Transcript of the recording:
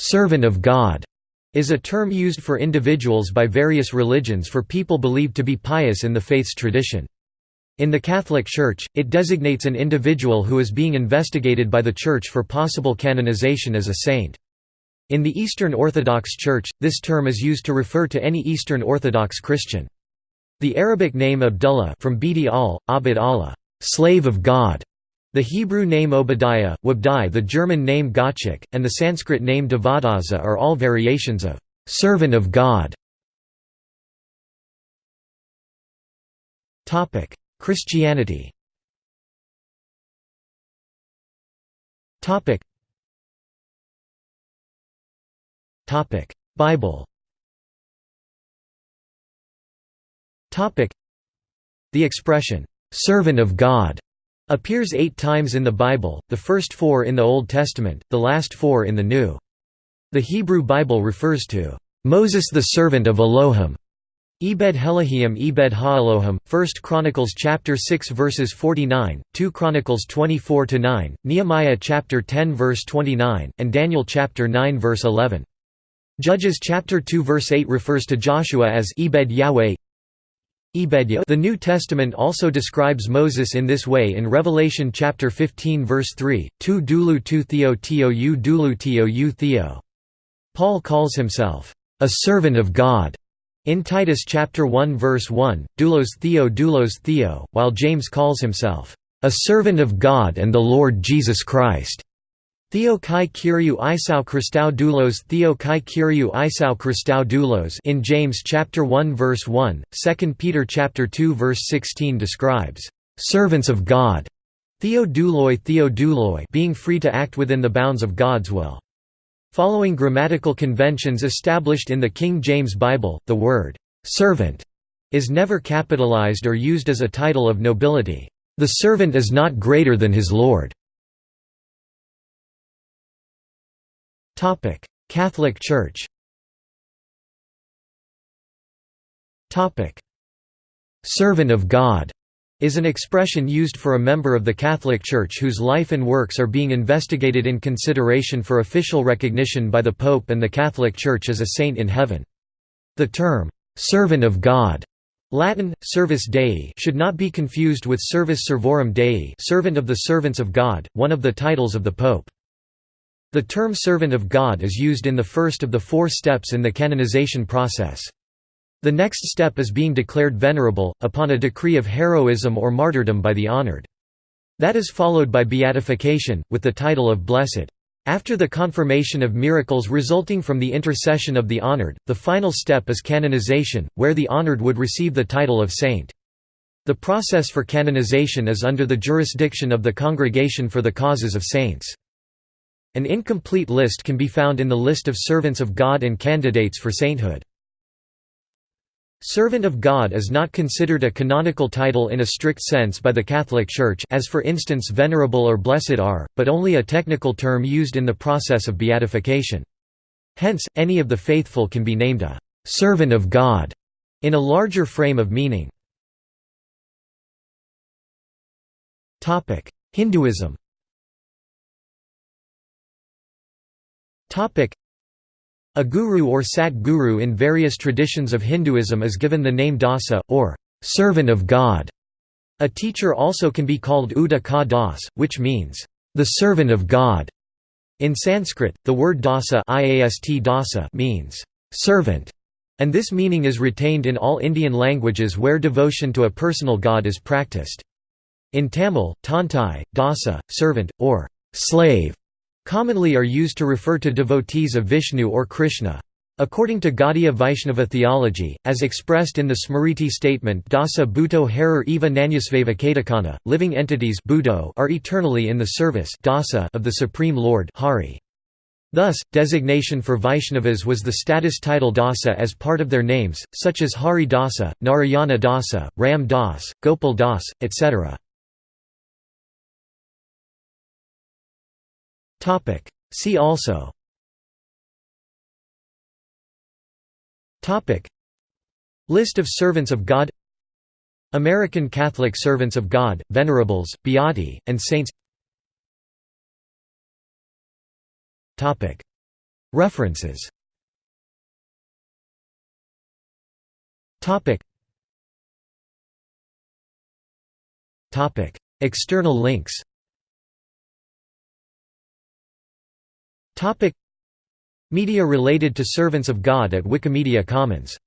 servant of God is a term used for individuals by various religions for people believed to be pious in the faith's tradition. In the Catholic Church, it designates an individual who is being investigated by the Church for possible canonization as a saint. In the Eastern Orthodox Church, this term is used to refer to any Eastern Orthodox Christian. The Arabic name Abdullah from Bidi al, Abd Allah, slave of God, the Hebrew name Obadiah, Wabdai the German name Gottschalk, and the Sanskrit name Devadatta are all variations of «servant of God». Christianity. Bible. The expression, "'servant of God' appears eight times in the Bible, the first four in the Old Testament, the last four in the New. The Hebrew Bible refers to, "'Moses the servant of Elohim' Ebed Helahim Ebed Ha'Elohim, 1 Chronicles chapter 6 verses 49, 2 Chronicles 24 to 9, Nehemiah chapter 10 verse 29, and Daniel chapter 9 verse 11. Judges chapter 2 verse 8 refers to Joshua as Ebed Yahweh. The New Testament also describes Moses in this way in Revelation chapter 15 verse 3, tu dulu tu theo teo u dulu teo u theo. Paul calls himself, a servant of God, in Titus chapter 1 verse 1, doulos theo doulos theo, while James calls himself, a servant of God and the Lord Jesus Christ. Theo kai kyriou isou Christou doulos Theo kai kyriou isou Christou doulos in James chapter 1 verse 1, 2 Peter chapter 2 verse 16 describes servants of God. Theo douloi Theo douloi being free to act within the bounds of God's will. Following grammatical conventions established in the King James Bible, the word servant is never capitalized or used as a title of nobility. The servant is not greater than his lord. Topic: Catholic Church. Topic: Servant of God is an expression used for a member of the Catholic Church whose life and works are being investigated in consideration for official recognition by the Pope and the Catholic Church as a saint in heaven. The term, "'servant of God' Latin, Servus Dei should not be confused with Servus Servorum Dei servant of the servants of God, one of the titles of the Pope. The term servant of God is used in the first of the four steps in the canonization process. The next step is being declared venerable, upon a decree of heroism or martyrdom by the honored. That is followed by beatification, with the title of blessed. After the confirmation of miracles resulting from the intercession of the honored, the final step is canonization, where the honored would receive the title of saint. The process for canonization is under the jurisdiction of the Congregation for the Causes of Saints. An incomplete list can be found in the list of servants of God and candidates for sainthood. Servant of God is not considered a canonical title in a strict sense by the Catholic Church as for instance venerable or blessed are, but only a technical term used in the process of beatification. Hence, any of the faithful can be named a «servant of God» in a larger frame of meaning. Hinduism A guru or sat guru in various traditions of Hinduism is given the name dasa, or servant of God. A teacher also can be called Uda ka das, which means, the servant of God. In Sanskrit, the word dasa, dasa means, servant, and this meaning is retained in all Indian languages where devotion to a personal god is practiced. In Tamil, tantai, dasa, servant, or slave commonly are used to refer to devotees of Vishnu or Krishna. According to Gaudiya Vaishnava theology, as expressed in the Smriti statement Dasa Bhuto Harer Eva Nanyasveva Kadacana, living entities are eternally in the service of the Supreme Lord Hari. Thus, designation for Vaishnavas was the status title Dasa as part of their names, such as Hari Dasa, Narayana Dasa, Ram Das, Gopal Das, etc. Topic. See also. Topic. List of servants of God. American Catholic Servants of God, Venerables, Beati, and Saints. Topic. References. External links Media related to Servants of God at Wikimedia Commons